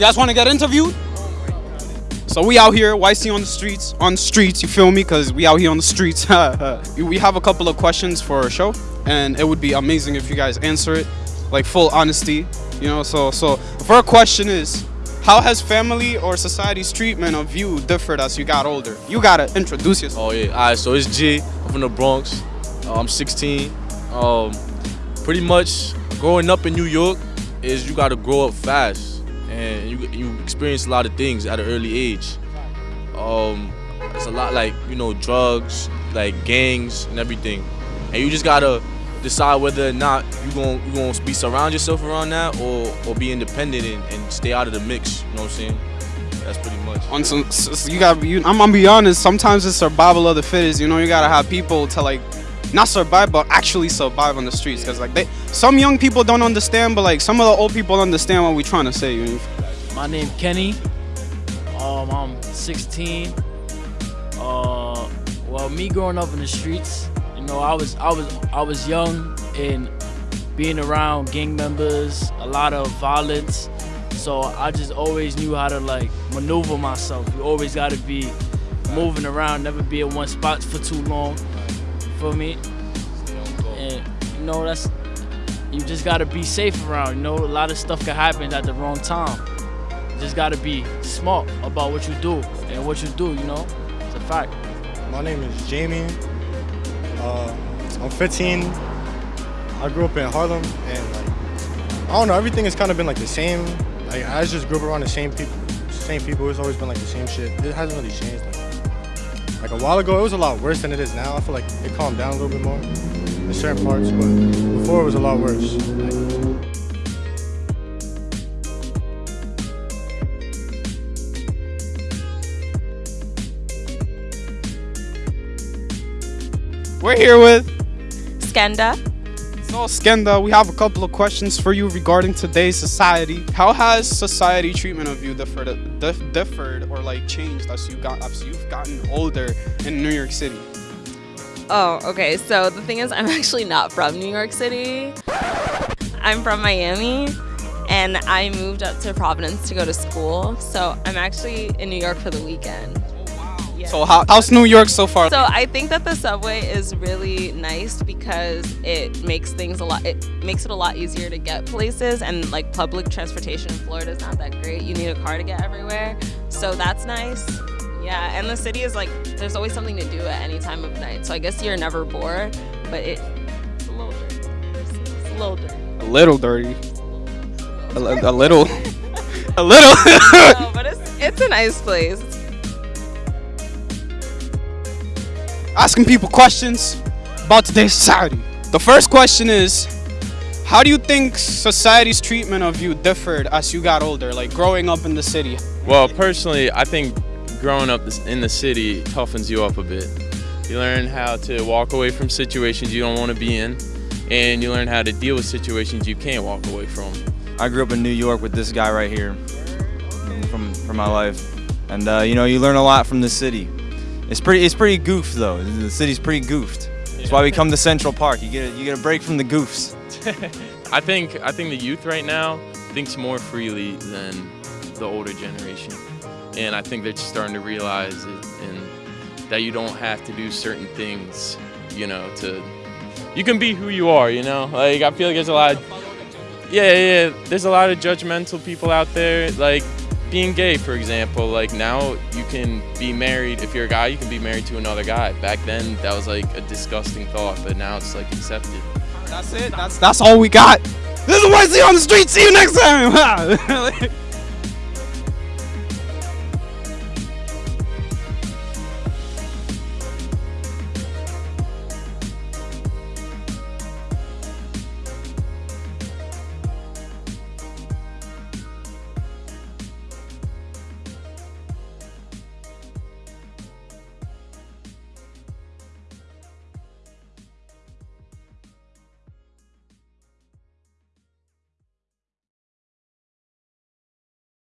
guys want to get interviewed? So we out here, YC on the streets, on the streets, you feel me? Because we out here on the streets. we have a couple of questions for our show, and it would be amazing if you guys answer it, like full honesty, you know? So, so the first question is, how has family or society's treatment of you differed as you got older? You gotta introduce yourself. Oh yeah, alright, so it's G, I'm from the Bronx, uh, I'm 16. Um, pretty much growing up in New York is you gotta grow up fast and you, you experience a lot of things at an early age. Um, it's a lot like you know drugs, like gangs and everything, and you just gotta decide whether or not you gonna you gonna be surround yourself around that or or be independent and, and stay out of the mix. You know what I'm saying? That's pretty much. On some, you got. You, I'm gonna be honest. Sometimes it's survival of the fittest. You know, you gotta have people to like not survive but actually survive on the streets. Because like they some young people don't understand but like some of the old people understand what we're trying to say you know? my name kenny. Um, i'm 16 uh, well me growing up in the streets you know i was i was i was young and being around gang members a lot of violence. So i just always knew how to like maneuver myself. You always got to be moving around never be in one spot for too long for me. And you know that's you just gotta be safe around. You know, a lot of stuff can happen at the wrong time. You just gotta be smart about what you do and what you do. You know, it's a fact. My name is Jamie. Uh, I'm 15. I grew up in Harlem, and like I don't know, everything has kind of been like the same. Like I just grew up around the same people. Same people. It's always been like the same shit. It hasn't really changed. Like, like a while ago, it was a lot worse than it is now. I feel like it calmed down a little bit more in certain parts, but before it was a lot worse. Like, We're here with Skenda. So Skenda, we have a couple of questions for you regarding today's society. How has society treatment of you differed, dif differed or like changed as you got as you've gotten older in New York City? Oh, okay. So the thing is, I'm actually not from New York City. I'm from Miami, and I moved up to Providence to go to school. So I'm actually in New York for the weekend. So how, how's New York so far? So I think that the subway is really nice because it makes things a lot. It makes it a lot easier to get places, and like public transportation in Florida is not that great. You need a car to get everywhere, so that's nice. Yeah, and the city is like there's always something to do at any time of night. So I guess you're never bored, but it, it's a little dirty. It's, it's a little dirty. A little dirty. A, a little. a little. no, but it's it's a nice place. Asking people questions about today's society. The first question is, how do you think society's treatment of you differed as you got older, like growing up in the city? Well, personally, I think growing up in the city toughens you up a bit. You learn how to walk away from situations you don't want to be in, and you learn how to deal with situations you can't walk away from. I grew up in New York with this guy right here from, from my life. And, uh, you know, you learn a lot from the city. It's pretty. It's pretty goofed though. The city's pretty goofed. That's why we come to Central Park. You get a, you get a break from the goofs. I think I think the youth right now thinks more freely than the older generation, and I think they're just starting to realize it, and that you don't have to do certain things, you know, to you can be who you are. You know, like I feel like there's a lot. Of, yeah, yeah. There's a lot of judgmental people out there, like being gay, for example, like now you can be married, if you're a guy, you can be married to another guy. Back then, that was like a disgusting thought, but now it's like accepted. That's it. That's that's all we got. This is YC on the street. See you next time.